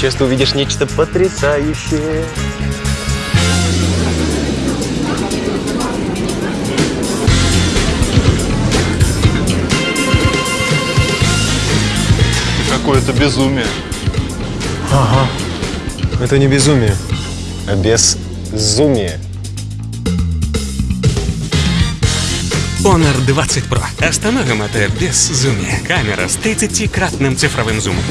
сейчас ты увидишь нечто потрясающее. Какое-то безумие. Ага. Это не безумие, а безумие. Honor 20 Pro. Остановим это безумие. Камера с 30-кратным цифровым зумом.